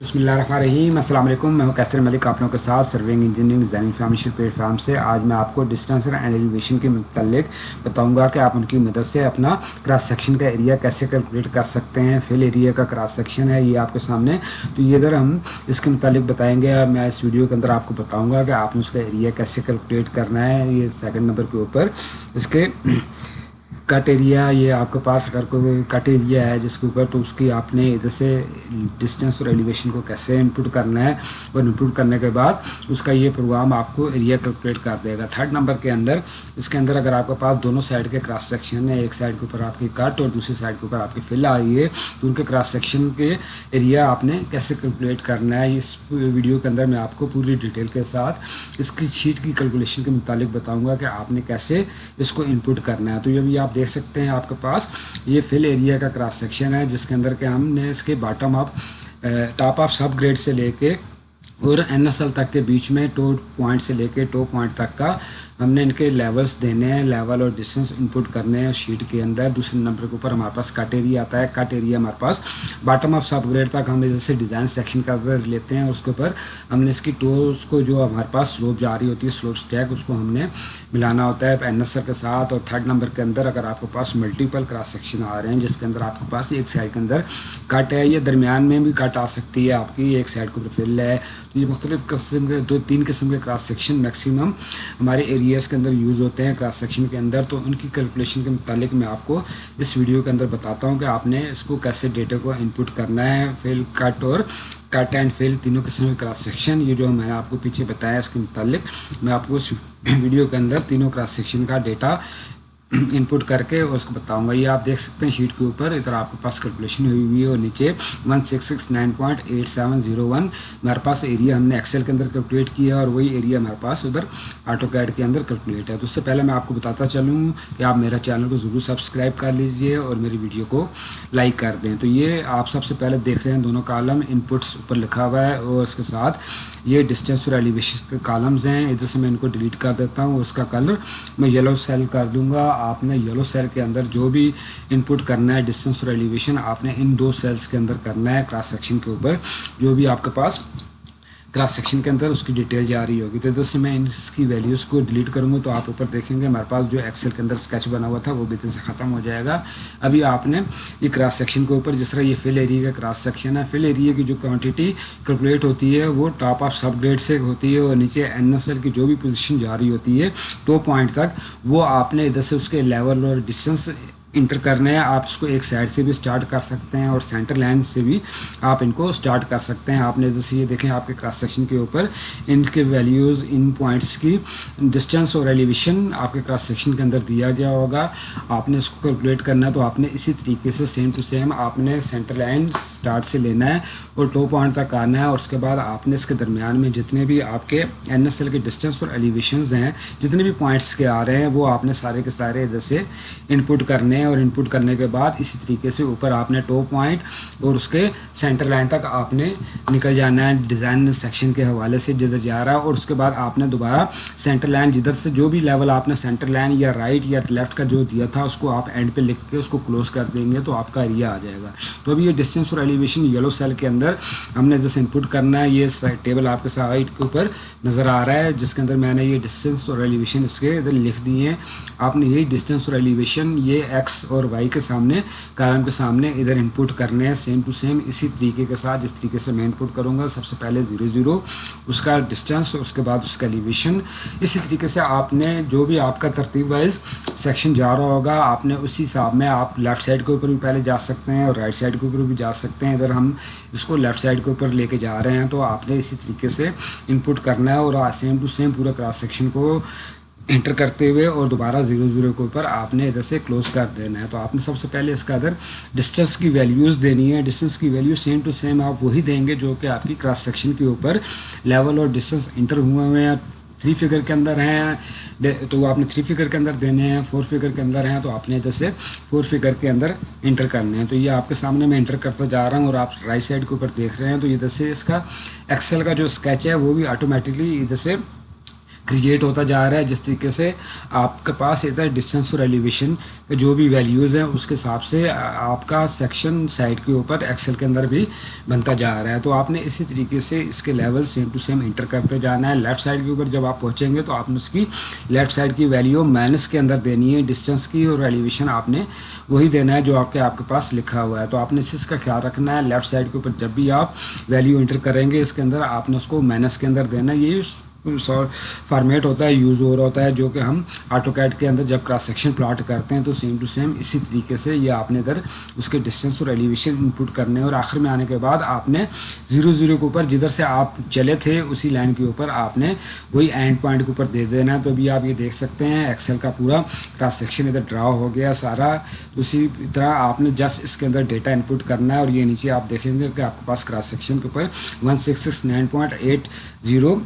بسم اللہ الرحمن الرحیم السلام علیکم میں ہوں کیسر ملک آپ لوگوں کے ساتھ serving engineering design information platform سے. آج میں آپ کو ڈسٹینس اینڈ ایلیویشن کے متعلق بتاؤں گا کہ آپ ان کی مدد سے اپنا کراس سیکشن کا ایریا کیسے کیلکولیٹ کر سکتے ہیں. فل ایریا کا کراس سیکشن ہے یہ آپ کے سامنے. تو یہ ادھر ہم اس کے متعلق بتائیں گے اور میں اس ویڈیو کے اندر آپ کو بتاؤں گا کہ آپ نے اس کا ایریا کیسے کیلکولیٹ کرنا ہے. یہ سیکنڈ نمبر کے اوپر اس کے کٹ ایریا یہ آپ کے پاس اگر کوئی کٹ ایریا ہے جس کے اوپر تو اس کی آپ نے ادھر سے ڈسٹینس اور ایلیویشن کو کیسے انپوٹ کرنا ہے اور انپوٹ کرنے کے بعد اس کا یہ پروگرام آپ کو ایریا کیلکولیٹ کر دے گا۔ تھرڈ نمبر کے اندر، اس کے اندر اگر آپ کے پاس دونوں سائڈ کے کراس سیکشن ہے ایک سائڈ کے اوپر آپ کی کٹ اور دوسری سائڈ کے اوپر آپ کی فل آ رہی ہے، تو ان کے کراس سیکشن کے ایریا آپ نے کیسے کیلکولیٹ کرنا ہے؟ اس ویڈیو کے اندر میں آپ کو پوری ڈیٹیل کے ساتھ اس کی شیٹ کی کیلکولیشن کے متعلق بتاؤں گا کہ آپ نے کیسے اس کو انپوٹ کرنا ہے۔ تو یہ بھی آپ دیکھ سکتے ہیں آپ کے پاس۔ یہ فل ایریا کا کراس سیکشن ہے، جس کے اندر کہ ہم نے اس کے bottom up top of subgrade سے لے کے اور این ایس ایل تک کے بیچ میں ٹو پوائنٹ سے لے کے ٹو پوائنٹ تک کا ہم نے ان کے لیولس دینے ہیں لیول اور ڈسٹینس انپوٹ کرنے ہیں شیٹ کے اندر۔ دوسرے نمبر کے اوپر ہمارے پاس کٹ ایریا آتا ہے۔ کٹ ایریا ہمارے پاس باٹم آف سب گریڈ تک ہم جیسے ڈیزائن سیکشن کا لیتے ہیں۔ اس کے اوپر ہم نے اس کی ٹوز کو جو ہمارے پاس سلوپ جا رہی ہوتی ہے سلوپ اسٹیک اس کو ہم نے ملانا ہوتا ہے این ایس ایل کے ساتھ۔ اور تھرڈ نمبر کے اندر اگر آپ کے پاس ملٹیپل کراس سیکشن آ رہے ہیں، جس کے اندر آپ کے پاس ایک سائڈ کے اندر کٹ ہے، یہ درمیان میں بھی کٹ آ سکتی ہے۔ آپ کی ایک سائڈ کے اوپر فل ہے یہ مختلف قسم کے دو تین قسم کے کراس سیکشن میکسیمم ہمارے ایریاز کے اندر یوز ہوتے ہیں کراس سیکشن کے اندر، تو ان کی کیلکولیشن کے متعلق میں آپ کو اس ویڈیو کے اندر بتاتا ہوں کہ آپ نے اس کو کیسے ڈیٹا کو انپوٹ کرنا ہے فل کٹ اور کٹ اینڈ فیل تینوں قسم کے کراس سیکشن یہ جو میں نے آپ کو پیچھے بتایا اس کے متعلق، میں آپ کو اس ویڈیو کے اندر تینوں کراس سیکشن کا ڈیٹا انپوٹ کر کے اس کو بتاؤں گا۔ یہ آپ دیکھ سکتے ہیں شیٹ کے اوپر، ادھر آپ کے پاس کیلکولیشن ہوئی ہوئی ہے اور نیچے one six six nine point eight seven zero one ہمارے پاس ایریا ہم نے ایکسل کے اندر کیلکولیٹ کیا اور وہی ایریا ہمارے پاس ادھر آٹو کیڈ کے اندر کیلکولیٹ ہے۔ تو اس سے پہلے میں آپ کو بتاتا چلوں کہ آپ میرا چینل کو ضرور سبسکرائب کر لیجیے اور میری ویڈیو کو لائک کر دیں۔ تو یہ آپ سب سے پہلے دیکھ رہے ہیں دونوں کالم انپٹس اوپر لکھا ہوا ہے اور اس کے ساتھ یہ ڈسٹینس اور ایلیویشن کے کالمز ہیں۔ ادھر سے میں ان کو ڈیلیٹ کر دیتا ہوں اس کا کلر میں یلو سیل کر دوں گا۔ آپ نے یلو سیل کے اندر جو بھی ان پٹ کرنا ہے ڈسٹینس اور ایلیویشن آپ نے ان دو سیلس کے اندر کرنا ہے کراس سیکشن کے اوپر جو بھی آپ کے پاس کراس سیکشن کے اندر اس کی ڈیٹیل جا رہی ہوگی۔ تو ادھر سے میں اس کی ویلیوز کو ڈیلیٹ کروں گا تو آپ اوپر دیکھیں گے ہمارے پاس جو ایکسل کے اندر اسکیچ بنا ہوا تھا وہ بھی ادھر سے ختم ہو جائے گا۔ ابھی آپ نے یہ کراس سیکشن کے اوپر جس طرح یہ فل ایریا کا کراس سیکشن ہے فل ایریا کی جو کوانٹٹی کیلکولیٹ ہوتی ہے وہ ٹاپ آف سب گریڈ سے ہوتی ہے اور نیچے این ایس ایل کی جو بھی پوزیشن جا رہی ہوتی ہے ٹو پوائنٹ تک وہ آپ نے ادھر سے اس کے لیول اور ڈسٹینس انٹر کرنے ہیں، آپ اس کو ایک سائڈ سے بھی سٹارٹ کر سکتے ہیں اور سینٹر لائن سے بھی آپ ان کو سٹارٹ کر سکتے ہیں۔ آپ نے جیسے یہ دیکھیں، آپ کے کراس سیکشن کے اوپر ان کے ویلیوز ان پوائنٹس کی ڈسٹینس اور ایلیویشن آپ کے کراس سیکشن کے اندر دیا گیا ہوگا۔ آپ نے اس کو کیلکولیٹ کرنا ہے تو آپ نے اسی طریقے سے سیم ٹو سیم آپ نے سینٹر لائن سٹارٹ سے لینا ہے اور ٹو پوائنٹ تک آنا ہے۔ اور اس کے بعد آپ نے اس کے درمیان میں جتنے بھی آپ کے این ایس ایل کے ڈسٹینس اور ایلیویشنز ہیں، جتنے بھی پوائنٹس کے آ رہے ہیں، وہ آپ نے سارے کے سارے ادھر سے انپٹ کرنے کرنے ہیں اور انپٹ کرنے کے بعد اسی طریقے سے اوپر آپ نے ٹو پوائنٹ اور اس کے سینٹر لائن تک آپ نے نکل جانا ہے ڈیزائن سیکشن کے حوالے سے جدھر جا رہا ہے اور اس کے بعد آپ نے دوبارہ سینٹر لائن جدھر سے جو بھی لیول آپ نے سینٹر لائن یا رائٹ یا لیفٹ کا جو دیا تھا اس کو آپ اینڈ پہ لکھ کے اس کو کلوز کر دیں گے تو آپ کا ایریا آ جائے گا۔ تو ابھی یہ ڈسٹینس اور ایلیویشن یلو سیل کے اندر ہم نے جیسے انپٹ کرنا ہے یہ ٹیبل آپ کے سائڈ کے اوپر نظر آ رہا ہے، جس کے اندر میں نے یہ ڈسٹینس اور ایلیویشن اس کے ادھر لکھ دیے ہیں۔ آپ نے یہی ڈسٹینس اور ایلیویشن یہ ایکس ایکس اور وائی کے سامنے کالم کے سامنے ادھر انپٹ کرنے ہیں سیم ٹو سیم اسی طریقے کے ساتھ جس طریقے سے میں انپٹ کروں گا، سب سے پہلے زیرو زیرو اس کا ڈسٹینس اس کے بعد اس کا ایلیویشن اسی طریقے سے آپ نے جو بھی آپ کا ترتیب وائز سیکشن جا رہا ہوگا، آپ نے اسی حساب میں آپ لیفٹ سائڈ کے اوپر بھی پہلے جا سکتے ہیں اور رائٹ سائڈ کے اوپر بھی جا سکتے ہیں۔ ادھر ہم اس کو لیفٹ سائڈ کے اوپر لے کے جا رہے ہیں تو آپ نے اسی طریقے سے انپٹ کرنا ہے اور سیم ٹو سیم پورا کراس سیکشن کو انٹر کرتے ہوئے اور دوبارہ زیرو زیرو کے اوپر آپ نے ادھر سے کلوز کر دینا ہے۔ تو آپ نے سب سے پہلے اس کا ادھر ڈسٹینس کی ویلیوز دینی ہے۔ ڈسٹینس کی ویلیو سیم ٹو سیم آپ وہی دیں گے جو کہ آپ کی کراس سیکشن کے اوپر لیول اور ڈسٹینس انٹر ہوئے ہوئے ہیں۔ تھری فگر کے اندر ہیں۔ تو وہ آپ نے تھری فگر کے اندر دینے ہیں۔ فور فگر کے اندر ہیں۔ تو آپ نے ادھر سے فور فگر کے اندر انٹر کرنے ہیں تو یہ آپ کے سامنے میں انٹر کرتا جا رہا ہوں اور آپ رائٹ سائڈ کے اوپر دیکھ رہے ہیں۔ تو ادھر سے اس کا ایکسل کا جو اسکیچ ہے وہ بھی آٹومیٹکلی ادھر سے کریٹ ہوتا جا رہا ہے، جس طریقے سے آپ کے پاس ادھر ڈسٹینس اور ایلیویشن کے جو بھی ویلیوز ہیں، اس کے حساب سے آپ کا سیکشن سائڈ کے اوپر ایکسل کے اندر بھی بنتا جا رہا ہے۔ تو آپ نے اسی طریقے سے اس کے level same to same enter کرتے جانا ہے۔ لیفٹ سائڈ کے اوپر جب آپ پہنچیں گے تو آپ نے اس کی لیفٹ سائڈ کی ویلیو مائنس کے اندر دینی ہے۔ ڈسٹینس کی اور ایلیویشن آپ نے وہی دینا ہے جو آپ کے آپ کے پاس لکھا ہوا ہے۔ تو آپ نے اس کا خیال رکھنا ہے۔ لیفٹ سائڈ کے اوپر جب بھی آپ ویلیو انٹر کریں گے، اس کے اندر آپ نے اس کو مائنس کے اندر دینا ہے۔ یہ فارمیٹ ہوتا ہے یوز ہو رہا ہوتا ہے، جو کہ ہم آٹو کیٹ کے اندر جب کراس سیکشن پلاٹ کرتے ہیں تو سیم ٹو سیم اسی طریقے سے یہ آپ نے ادھر اس کے ڈسٹینس اور ایلیویشن انپوٹ کرنے اور آخر میں آنے کے بعد آپ نے زیرو زیرو کے اوپر جدھر سے آپ چلے تھے، اسی لائن کے اوپر آپ نے وہی اینڈ پوائنٹ کے اوپر دے دینا ہے۔ تو ابھی آپ یہ دیکھ سکتے ہیں ایکسل کا پورا کراس سیکشن ادھر ڈرا ہو گیا، سارا اسی طرح آپ نے جسٹ اس کے اندر ڈیٹا انپوٹ کرنا ہے۔ اور یہ نیچے آپ دیکھیں گے کہ آپ کے پاس کراس سیکشن کے اوپر one six six nine point eight zero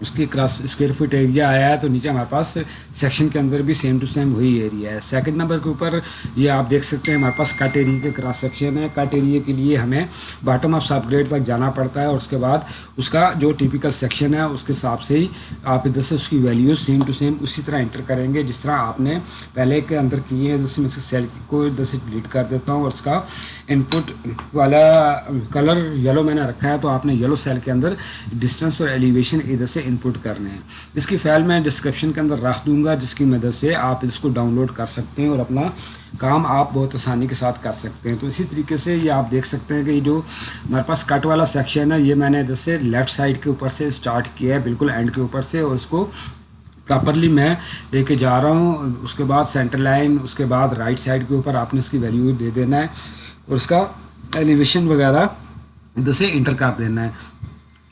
اس کی کراس اسکوائر فٹ ایریا آیا ہے تو نیچے ہمارے پاس سیکشن کے اندر بھی سیم ٹو سیم وہی ایریا ہے۔ سیکنڈ نمبر کے اوپر یہ آپ دیکھ سکتے ہیں ہمارے پاس کٹ ایریا کے کراس سیکشن ہے۔ کٹ ایریا کے لیے ہمیں باٹم آف سب گریڈ تک جانا پڑتا ہے اور اس کے بعد اس کا جو ٹیپیکل سیکشن ہے اس کے حساب سے ہی آپ ادھر سے اس کی ویلیوز سیم ٹو سیم اسی طرح انٹر کریں گے۔ جس طرح آپ نے پہلے کے اندر کیے ہیں جیسے میں سے سیل کو ادھر سے ڈلیٹ کر دیتا ہوں اور اس کا ان پٹ والا کلر یلو میں نے رکھا ہے تو آپ نے یلو سیل کے اندر ڈسٹینس اور ایلیویشن ادھر سے ان پٹ کرنے ہیں۔ اس کی فائل میں ڈسکرپشن کے اندر رکھ دوں گا، جس کی مدد سے آپ اس کو ڈاؤن لوڈ کر سکتے ہیں اور اپنا کام آپ بہت آسانی کے ساتھ کر سکتے ہیں۔ تو اسی طریقے سے یہ آپ دیکھ سکتے ہیں کہ یہ جو ہمارے پاس کٹ والا سیکشن ہے، یہ میں نے ادھر سے لیفٹ سائڈ کے اوپر سے اسٹارٹ کیا ہے، بالکل اینڈ کے اوپر سے، اور اس کو پراپرلی میں لے کے جا رہا ہوں۔ اس کے بعد سینٹر لائن اس کے بعد رائٹ سائڈ کے اوپر آپ نے اس کی ویلیو دے دینا ہے۔ اور اس کا ایلیویشن وغیرہ ادھر سے انٹر کر دینا ہے۔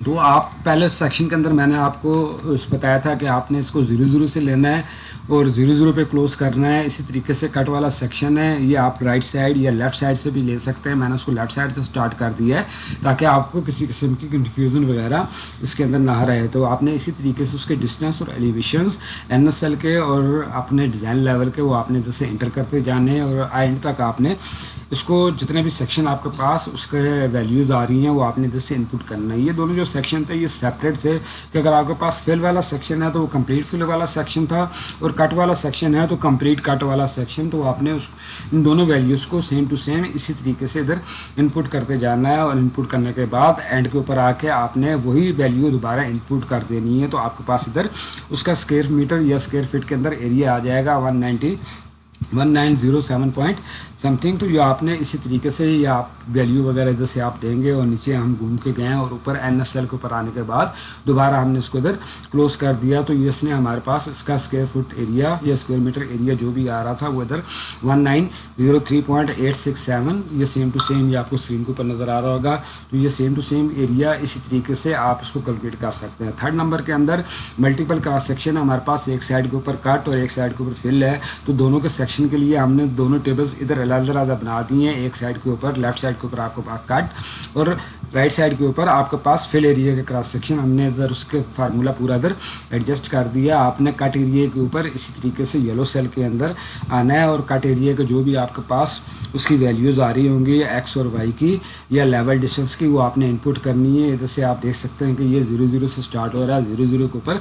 تو آپ پہلے سیکشن کے اندر میں نے آپ کو بتایا تھا کہ آپ نے اس کو زیرو زیرو سے لینا ہے اور زیرو زیرو پہ کلوز کرنا ہے۔ اسی طریقے سے کٹ والا سیکشن ہے۔ یہ آپ رائٹ سائڈ یا لیفٹ سائڈ سے بھی لے سکتے ہیں۔ میں نے اس کو لیفٹ سائڈ سے اسٹارٹ کر دیا ہے تاکہ آپ کو کسی قسم کی کنفیوژن وغیرہ اس کے اندر نہ رہے۔ تو آپ نے اسی طریقے سے اس کے ڈسٹینس اور ایلیویشنس این ایس ایل کے اور اپنے ڈیزائن لیول کے وہ آپ نے جیسے انٹر کرتے جانے اور اینڈ تک آپ نے اس کو جتنے بھی سیکشن آپ کے پاس اس کے ویلیوز آ رہی ہیں، وہ آپ نے ادھر سے انپوٹ کرنا ہے۔ یہ دونوں جو سیکشن تھے، یہ سیپریٹ تھے کہ اگر آپ کے پاس فل والا سیکشن ہے تو وہ کمپلیٹ فل والا سیکشن تھا اور کٹ والا سیکشن ہے تو کمپلیٹ کٹ والا سیکشن تو آپ نے اس ان دونوں ویلیوز کو سیم ٹو سیم اسی طریقے سے ادھر انپوٹ کرتے جانا ہے اور انپوٹ کرنے کے بعد اینڈ کے اوپر آ کے آپ نے وہی ویلیو دوبارہ انپوٹ کر دینی ہے۔ تو آپ کے پاس ادھر اس کا اسکوئر میٹر یا اسکوئر فٹ کے اندر ایریا آ جائے گا۔ One ninety one nine zero seven point something تو یہ آپ نے اسی طریقے سے یہ آپ ویلیو وغیرہ ادھر سے آپ دیں گے اور نیچے ہم گھوم کے گئے ہیں اور اوپر این ایس ایل کے اوپر آنے کے بعد دوبارہ ہم نے اس کو ادھر کلوز کر دیا تو اس نے ہمارے پاس اس کا اسکوائر فٹ ایریا یا اسکوائر میٹر ایریا جو بھی آ رہا تھا وہ ادھر one nine zero three point eight six seven یہ سیم ٹو سیم یہ آپ کو اسکرین کے اوپر نظر آ رہا ہوگا تو یہ سیم ٹو سیم ایریا اسی طریقے سے آپ اس کو کیلکولیٹ کر سکتے ہیں۔ تھرڈ نمبر کے اندر ملٹیپل کراس سیکشن ہمارے پاس ایک سائڈ کے اوپر کٹ اور ایک سائڈ کے اوپر فل ہے تو دونوں کے سیکشن کے لیے ہم نے دونوں ٹیبلز ادھر علیحدہ علیحدہ بنا دی ہیں۔ ایک سائڈ کے اوپر، لیفٹ سائڈ کے اوپر آپ کو پاس کٹ اور رائٹ سائڈ کے اوپر آپ کے پاس فل ایریا کا کراس سیکشن ہم نے ادھر اس کے فارمولا پورا ادھر ایڈجسٹ کر دیا۔ آپ نے کٹ ایریا کے اوپر اسی طریقے سے یلو سیل کے اندر آنا ہے اور کٹ ایریا کا جو بھی آپ کے پاس اس کی ویلیوز آ رہی ہوں گی ایکس اور وائی کی یا لیول ڈسٹینس کی، وہ آپ نے انپوٹ کرنی ہے۔ ادھر سے آپ دیکھ سکتے ہیں کہ یہ زیرو زیرو سے اسٹارٹ ہو رہا ہے۔ زیرو زیرو کے اوپر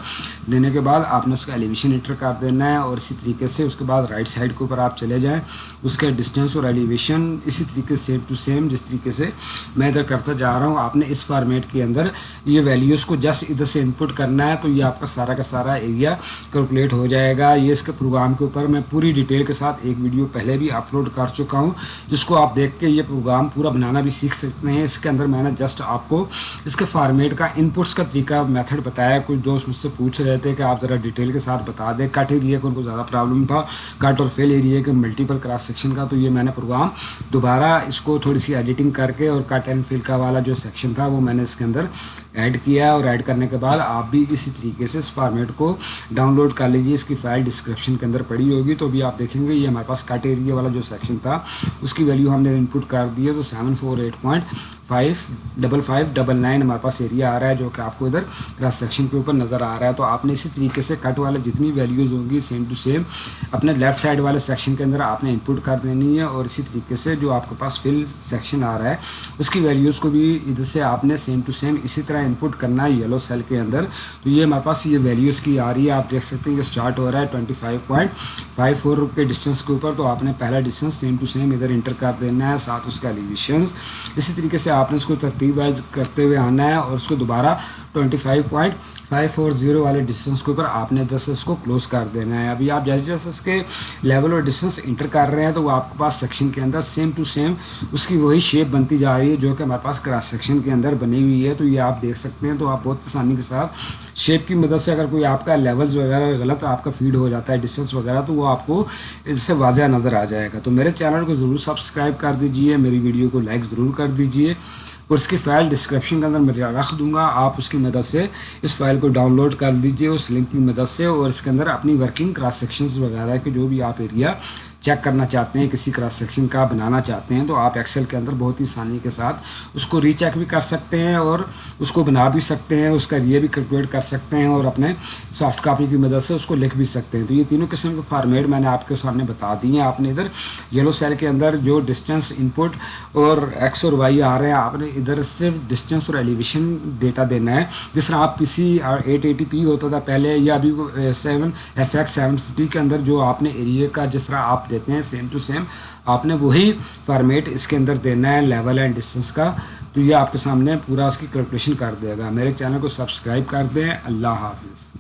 دینے کے بعد آپ نے اس کا ایلیویشن انٹر کر دینا ہے اور اسی طریقے سے اس کے بعد رائٹ سائڈ کے اوپر آپ چلے جائیں۔ اس کے ڈسٹینس اور ایلیویشن اسی طریقے سے ٹو سیم جس طریقے سے میں ادھر کرتا جا رہا ہوں۔ آپ نے اس فارمیٹ کے اندر یہ ویلیوز کو جسٹ ادھر سے انپوٹ کرنا ہے تو یہ آپ کا سارا کا سارا ایریا کیلکولیٹ ہو جائے گا۔ یہ اس کے پروگرام کے اوپر میں پوری ڈیٹیل کے ساتھ ایک ویڈیو پہلے بھی اپلوڈ کر چکا ہوں، جس کو آپ دیکھ کے یہ پروگرام پورا بنانا بھی سیکھ سکتے ہیں۔ اس کے اندر میں نے جسٹ آپ کو اس کے فارمیٹ کا انپوٹس کا طریقہ میتھڈ بتایا۔ کچھ دوست مجھ سے پوچھ رہے تھے کہ آپ ذرا ڈیٹیل کے ساتھ بتا دیں۔ کٹ ایریا کو ان کو زیادہ پرابلم تھا، کٹ اور فیل ایریا کے ملٹیپل کراس سیکشن کا، تو یہ میں نے پروگرام، دوبارہ اس کو تھوڑی سی ایڈیٹنگ کر کے اور کٹ اینڈ فل کا والا جو سیکشن تھا، وہ میں نے اس کے اندر ایڈ کیا اور ایڈ کرنے کے بعد آپ بھی اسی طریقے سے اس فارمیٹ کو ڈاؤن لوڈ کر لیجیے اس کی فائل ڈسکرپشن کے اندر پڑی ہوگی، تو بھی آپ دیکھیں گے یہ ہمارے پاس کٹ ایریا والا جو سیکشن تھا، اس کی ویلیو ہم نے انپوٹ کر دی ہے، تو seven four eight point five double five double nine ہمارے پاس ایریا آ رہا ہے، جو کہ آپ کو ادھر کراس سیکشن کے اوپر نظر آ رہا ہے۔ تو آپ نے اسی طریقے سے کٹ والے جتنی ویلیوز ہوں گی سیم ٹو سیم اپنے لیفٹ سائڈ والے سیکشن کے اندر آپ نے انپوٹ کر دینی دینی ہے اور اسی طریقے سے جو آپ کے پاس فل سیکشن آ رہا ہے، اس کی ویلیوز کو بھی ادھر سے آپ نے سیم ٹو سیم اسی طرح انپٹ کرنا ہے یلو سیل کے اندر۔ تو یہ ہمارے پاس یہ ویلیوز کی آ رہی ہے، آپ دیکھ سکتے ہیں کہ اسٹارٹ ہو رہا ہے twenty five point five four کے ڈسٹینس کے اوپر۔ تو آپ نے پہلا ڈسٹینس سیم ٹو سیم ادھر انٹر کر دینا ہے، ساتھ اس کا ایلیویشنز اسی طریقے سے آپ نے اس کو ترتیب وائز کرتے ہوئے آنا ہے اور اس کو دوبارہ twenty five point five four zero والے ڈسٹینس کے اوپر آپ نے دس اس کو کلوز کر دینا ہے۔ ابھی آپ جیسے جیسے اس کے لیول اور ڈسٹینس انٹر کر رہے ہیں، تو وہ آپ کے پاس سیکشن کے اندر سیم ٹو سیم اس کی وہی شیپ بنتی جا رہی ہے جو کہ ہمارے پاس کراس سیکشن کے اندر بنی ہوئی ہے، تو یہ آپ دیکھ سکتے ہیں، تو آپ بہت آسانی کے ساتھ شیپ کی مدد سے اگر کوئی آپ کا لیولز وغیرہ غلط آپ کا فیڈ ہو جاتا ہے ڈسٹینس وغیرہ، تو وہ آپ کو اس سے واضح نظر آ جائے گا۔ تو میرے چینل کو ضرور سبسکرائب کر دیجیے میری ویڈیو کو لائک ضرور کر دیجیے اور اس کی فائل ڈسکرپشن کے اندر میں رکھ دوں گا۔ آپ اس کی مدد سے اس فائل کو ڈاؤن لوڈ کر دیجیے اس لنک کی مدد سے اور اس کے اندر اپنی ورکنگ کراس سیکشنز وغیرہ کے جو بھی آپ ایریا چیک کرنا چاہتے ہیں، کسی کراس سیکشن کا بنانا چاہتے ہیں، تو آپ ایکسل کے اندر بہت ہی آسانی کے ساتھ اس کو ری چیک بھی کر سکتے ہیں اور اس کو بنا بھی سکتے ہیں، اس کا یہ بھی کیلکولیٹ کر سکتے ہیں اور اپنے سافٹ کاپی کی مدد سے اس کو لکھ بھی سکتے ہیں۔ تو یہ تینوں قسم کے فارمیٹ میں نے آپ کے سامنے بتا دی ہیں۔ آپ نے ادھر یلو سیل کے اندر جو ڈسٹینس انپٹ اور ایکس اور وائی آ رہے ہیں، آپ نے ادھر صرف ڈسٹینس اور ایلیویشن ڈیٹا دینا ہے۔ جس طرح آپ پی سی ایٹ ایٹی پی ہوتا تھا پہلے، یا ابھی seven F X seven fifty کے اندر جو آپ نے ایریا کا جس طرح آپ دیتے ہیں سیم ٹو سیم آپ نے وہی فارمیٹ اس کے اندر دینا ہے لیول اینڈ ڈسٹینس کا. تو یہ آپ کے سامنے پورا اس کی کیلکولیشن کر دے گا. میرے چینل کو سبسکرائب کر دیں. اللہ حافظ.